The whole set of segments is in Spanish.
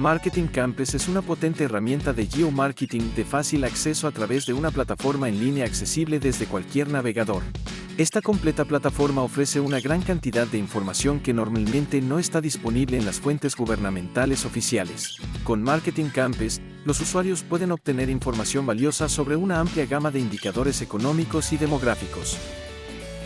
Marketing Campus es una potente herramienta de geomarketing de fácil acceso a través de una plataforma en línea accesible desde cualquier navegador. Esta completa plataforma ofrece una gran cantidad de información que normalmente no está disponible en las fuentes gubernamentales oficiales. Con Marketing Campus, los usuarios pueden obtener información valiosa sobre una amplia gama de indicadores económicos y demográficos.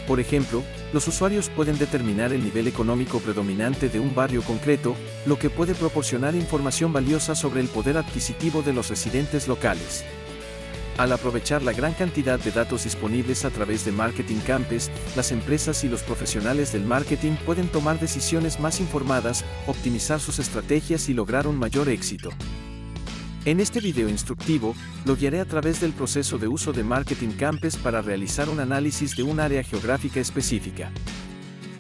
Por ejemplo, los usuarios pueden determinar el nivel económico predominante de un barrio concreto, lo que puede proporcionar información valiosa sobre el poder adquisitivo de los residentes locales. Al aprovechar la gran cantidad de datos disponibles a través de Marketing Campus, las empresas y los profesionales del marketing pueden tomar decisiones más informadas, optimizar sus estrategias y lograr un mayor éxito. En este video instructivo, lo guiaré a través del proceso de uso de Marketing Campus para realizar un análisis de un área geográfica específica.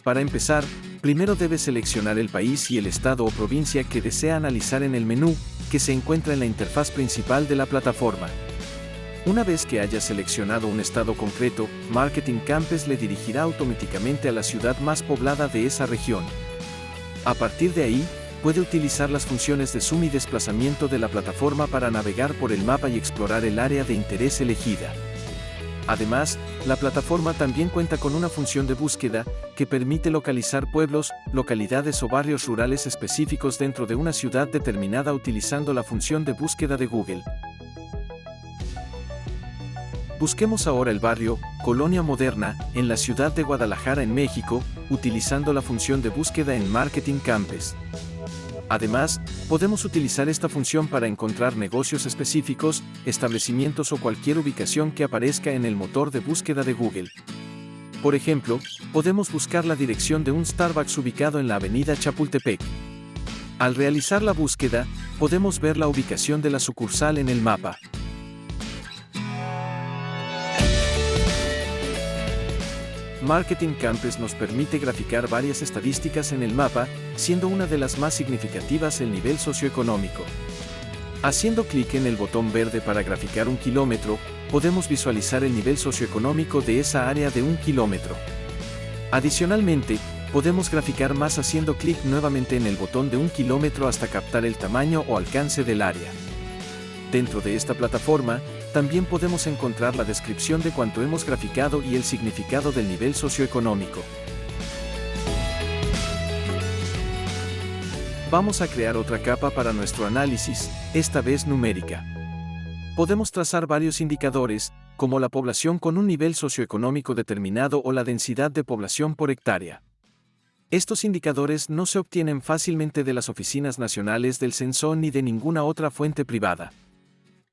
Para empezar, primero debe seleccionar el país y el estado o provincia que desea analizar en el menú, que se encuentra en la interfaz principal de la plataforma. Una vez que haya seleccionado un estado concreto, Marketing Campus le dirigirá automáticamente a la ciudad más poblada de esa región. A partir de ahí, puede utilizar las funciones de zoom y desplazamiento de la plataforma para navegar por el mapa y explorar el área de interés elegida. Además, la plataforma también cuenta con una función de búsqueda que permite localizar pueblos, localidades o barrios rurales específicos dentro de una ciudad determinada utilizando la función de búsqueda de Google. Busquemos ahora el barrio, Colonia Moderna, en la ciudad de Guadalajara en México, utilizando la función de búsqueda en Marketing Campus. Además, podemos utilizar esta función para encontrar negocios específicos, establecimientos o cualquier ubicación que aparezca en el motor de búsqueda de Google. Por ejemplo, podemos buscar la dirección de un Starbucks ubicado en la avenida Chapultepec. Al realizar la búsqueda, podemos ver la ubicación de la sucursal en el mapa. Marketing Campus nos permite graficar varias estadísticas en el mapa, siendo una de las más significativas el nivel socioeconómico. Haciendo clic en el botón verde para graficar un kilómetro, podemos visualizar el nivel socioeconómico de esa área de un kilómetro. Adicionalmente, podemos graficar más haciendo clic nuevamente en el botón de un kilómetro hasta captar el tamaño o alcance del área. Dentro de esta plataforma, también podemos encontrar la descripción de cuanto hemos graficado y el significado del nivel socioeconómico. Vamos a crear otra capa para nuestro análisis, esta vez numérica. Podemos trazar varios indicadores, como la población con un nivel socioeconómico determinado o la densidad de población por hectárea. Estos indicadores no se obtienen fácilmente de las oficinas nacionales del censo ni de ninguna otra fuente privada.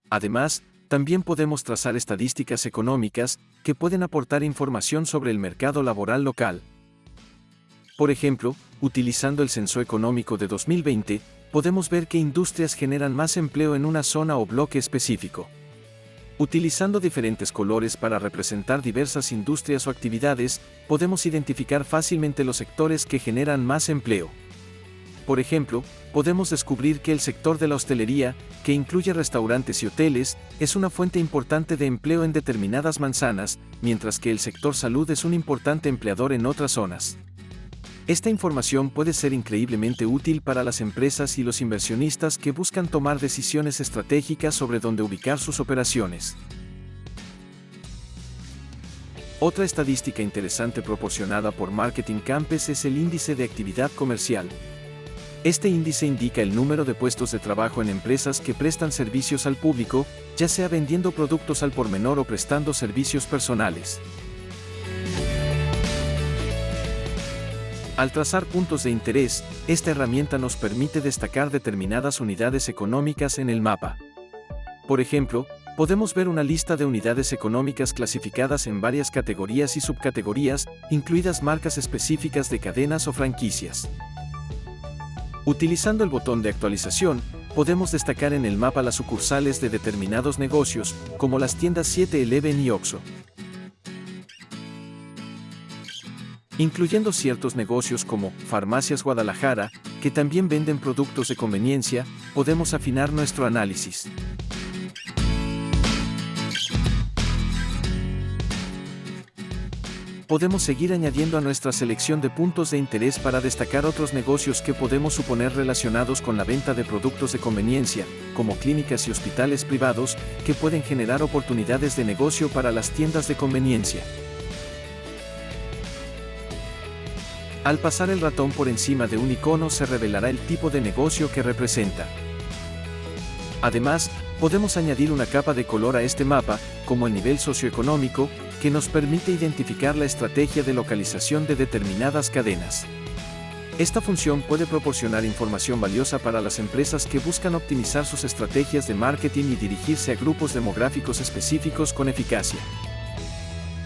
Además, también podemos trazar estadísticas económicas que pueden aportar información sobre el mercado laboral local. Por ejemplo, utilizando el censo económico de 2020, podemos ver qué industrias generan más empleo en una zona o bloque específico. Utilizando diferentes colores para representar diversas industrias o actividades, podemos identificar fácilmente los sectores que generan más empleo. Por ejemplo, podemos descubrir que el sector de la hostelería, que incluye restaurantes y hoteles, es una fuente importante de empleo en determinadas manzanas, mientras que el sector salud es un importante empleador en otras zonas. Esta información puede ser increíblemente útil para las empresas y los inversionistas que buscan tomar decisiones estratégicas sobre dónde ubicar sus operaciones. Otra estadística interesante proporcionada por Marketing Campus es el índice de actividad comercial, este índice indica el número de puestos de trabajo en empresas que prestan servicios al público, ya sea vendiendo productos al por menor o prestando servicios personales. Al trazar puntos de interés, esta herramienta nos permite destacar determinadas unidades económicas en el mapa. Por ejemplo, podemos ver una lista de unidades económicas clasificadas en varias categorías y subcategorías, incluidas marcas específicas de cadenas o franquicias. Utilizando el botón de actualización, podemos destacar en el mapa las sucursales de determinados negocios, como las tiendas 7-Eleven y Oxxo. Incluyendo ciertos negocios como Farmacias Guadalajara, que también venden productos de conveniencia, podemos afinar nuestro análisis. Podemos seguir añadiendo a nuestra selección de puntos de interés para destacar otros negocios que podemos suponer relacionados con la venta de productos de conveniencia, como clínicas y hospitales privados, que pueden generar oportunidades de negocio para las tiendas de conveniencia. Al pasar el ratón por encima de un icono se revelará el tipo de negocio que representa. Además, podemos añadir una capa de color a este mapa, como el nivel socioeconómico, que nos permite identificar la estrategia de localización de determinadas cadenas. Esta función puede proporcionar información valiosa para las empresas que buscan optimizar sus estrategias de marketing y dirigirse a grupos demográficos específicos con eficacia.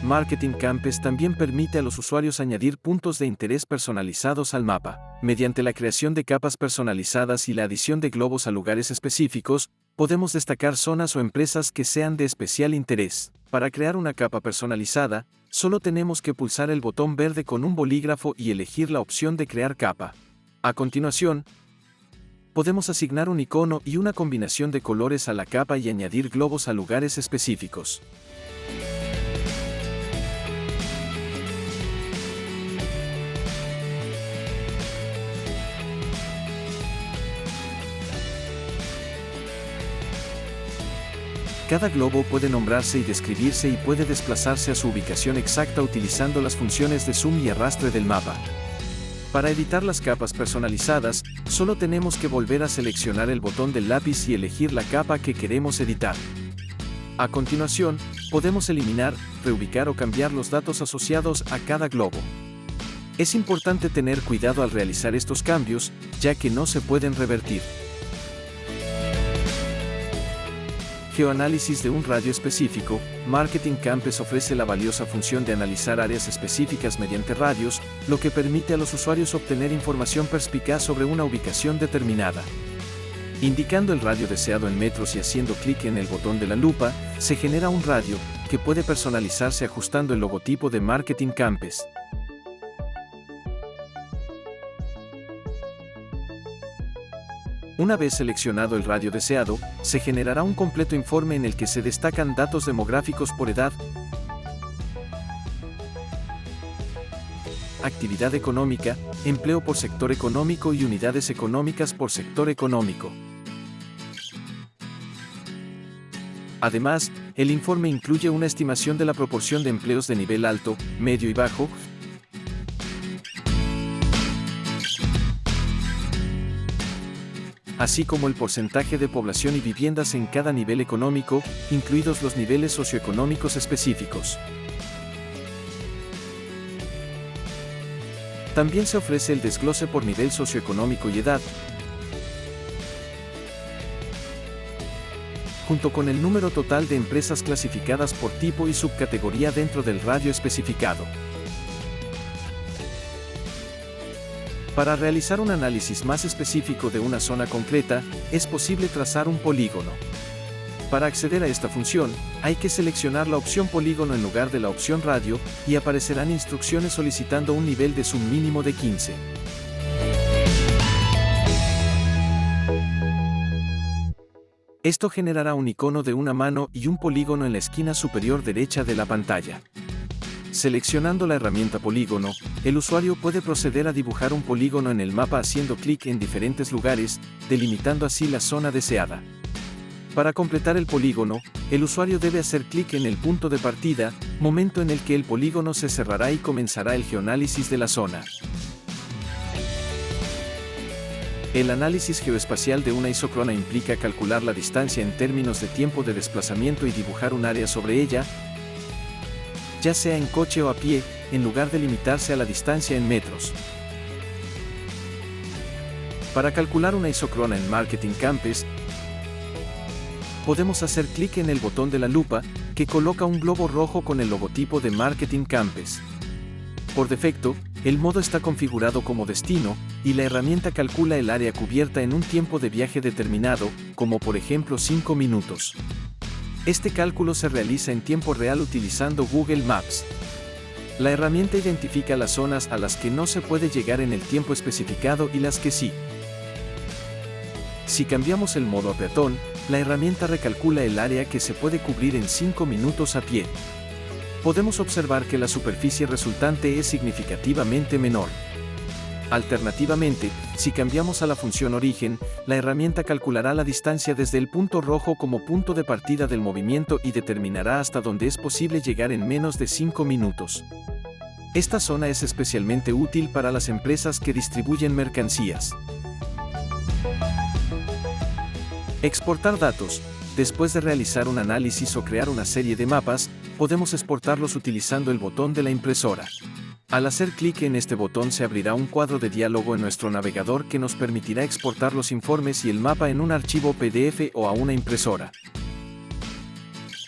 Marketing Campus también permite a los usuarios añadir puntos de interés personalizados al mapa. Mediante la creación de capas personalizadas y la adición de globos a lugares específicos, podemos destacar zonas o empresas que sean de especial interés. Para crear una capa personalizada, solo tenemos que pulsar el botón verde con un bolígrafo y elegir la opción de crear capa. A continuación, podemos asignar un icono y una combinación de colores a la capa y añadir globos a lugares específicos. Cada globo puede nombrarse y describirse y puede desplazarse a su ubicación exacta utilizando las funciones de zoom y arrastre del mapa. Para editar las capas personalizadas, solo tenemos que volver a seleccionar el botón del lápiz y elegir la capa que queremos editar. A continuación, podemos eliminar, reubicar o cambiar los datos asociados a cada globo. Es importante tener cuidado al realizar estos cambios, ya que no se pueden revertir. Geoanálisis de un radio específico, Marketing Campus ofrece la valiosa función de analizar áreas específicas mediante radios, lo que permite a los usuarios obtener información perspicaz sobre una ubicación determinada. Indicando el radio deseado en metros y haciendo clic en el botón de la lupa, se genera un radio, que puede personalizarse ajustando el logotipo de Marketing Campus. Una vez seleccionado el radio deseado, se generará un completo informe en el que se destacan datos demográficos por edad, actividad económica, empleo por sector económico y unidades económicas por sector económico. Además, el informe incluye una estimación de la proporción de empleos de nivel alto, medio y bajo, así como el porcentaje de población y viviendas en cada nivel económico, incluidos los niveles socioeconómicos específicos. También se ofrece el desglose por nivel socioeconómico y edad, junto con el número total de empresas clasificadas por tipo y subcategoría dentro del radio especificado. Para realizar un análisis más específico de una zona concreta, es posible trazar un polígono. Para acceder a esta función, hay que seleccionar la opción polígono en lugar de la opción radio, y aparecerán instrucciones solicitando un nivel de zoom mínimo de 15. Esto generará un icono de una mano y un polígono en la esquina superior derecha de la pantalla. Seleccionando la herramienta polígono, el usuario puede proceder a dibujar un polígono en el mapa haciendo clic en diferentes lugares, delimitando así la zona deseada. Para completar el polígono, el usuario debe hacer clic en el punto de partida, momento en el que el polígono se cerrará y comenzará el geoanálisis de la zona. El análisis geoespacial de una isócrona implica calcular la distancia en términos de tiempo de desplazamiento y dibujar un área sobre ella, ya sea en coche o a pie, en lugar de limitarse a la distancia en metros. Para calcular una isocrona en Marketing Campus, podemos hacer clic en el botón de la lupa, que coloca un globo rojo con el logotipo de Marketing Campus. Por defecto, el modo está configurado como destino, y la herramienta calcula el área cubierta en un tiempo de viaje determinado, como por ejemplo 5 minutos. Este cálculo se realiza en tiempo real utilizando Google Maps. La herramienta identifica las zonas a las que no se puede llegar en el tiempo especificado y las que sí. Si cambiamos el modo a peatón, la herramienta recalcula el área que se puede cubrir en 5 minutos a pie. podemos observar que la superficie resultante es significativamente menor. Alternativamente, si cambiamos a la función origen, la herramienta calculará la distancia desde el punto rojo como punto de partida del movimiento y determinará hasta dónde es posible llegar en menos de 5 minutos. Esta zona es especialmente útil para las empresas que distribuyen mercancías. Exportar datos. Después de realizar un análisis o crear una serie de mapas, podemos exportarlos utilizando el botón de la impresora. Al hacer clic en este botón se abrirá un cuadro de diálogo en nuestro navegador que nos permitirá exportar los informes y el mapa en un archivo PDF o a una impresora.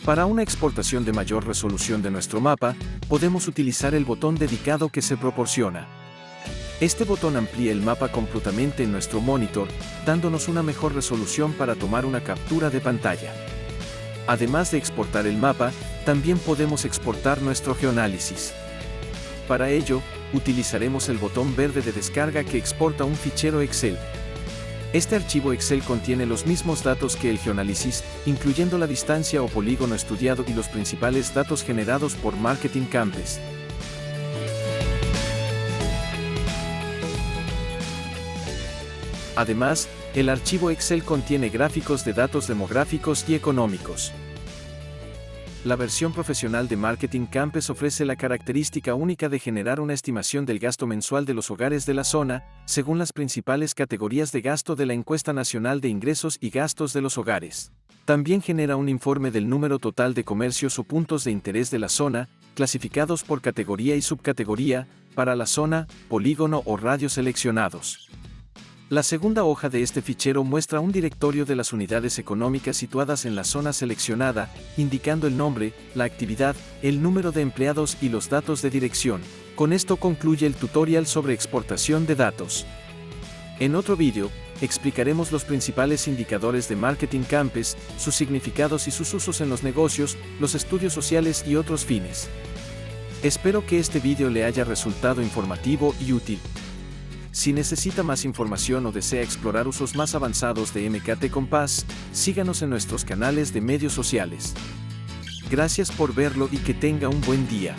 Para una exportación de mayor resolución de nuestro mapa, podemos utilizar el botón dedicado que se proporciona. Este botón amplía el mapa completamente en nuestro monitor, dándonos una mejor resolución para tomar una captura de pantalla. Además de exportar el mapa, también podemos exportar nuestro geoanálisis. Para ello, utilizaremos el botón verde de descarga que exporta un fichero Excel. Este archivo Excel contiene los mismos datos que el geoanálisis, incluyendo la distancia o polígono estudiado y los principales datos generados por Marketing Campus. Además, el archivo Excel contiene gráficos de datos demográficos y económicos. La versión profesional de Marketing Campus ofrece la característica única de generar una estimación del gasto mensual de los hogares de la zona, según las principales categorías de gasto de la Encuesta Nacional de Ingresos y Gastos de los Hogares. También genera un informe del número total de comercios o puntos de interés de la zona, clasificados por categoría y subcategoría, para la zona, polígono o radio seleccionados. La segunda hoja de este fichero muestra un directorio de las unidades económicas situadas en la zona seleccionada, indicando el nombre, la actividad, el número de empleados y los datos de dirección. Con esto concluye el tutorial sobre exportación de datos. En otro vídeo, explicaremos los principales indicadores de Marketing Campus, sus significados y sus usos en los negocios, los estudios sociales y otros fines. Espero que este vídeo le haya resultado informativo y útil. Si necesita más información o desea explorar usos más avanzados de MKT Compass, síganos en nuestros canales de medios sociales. Gracias por verlo y que tenga un buen día.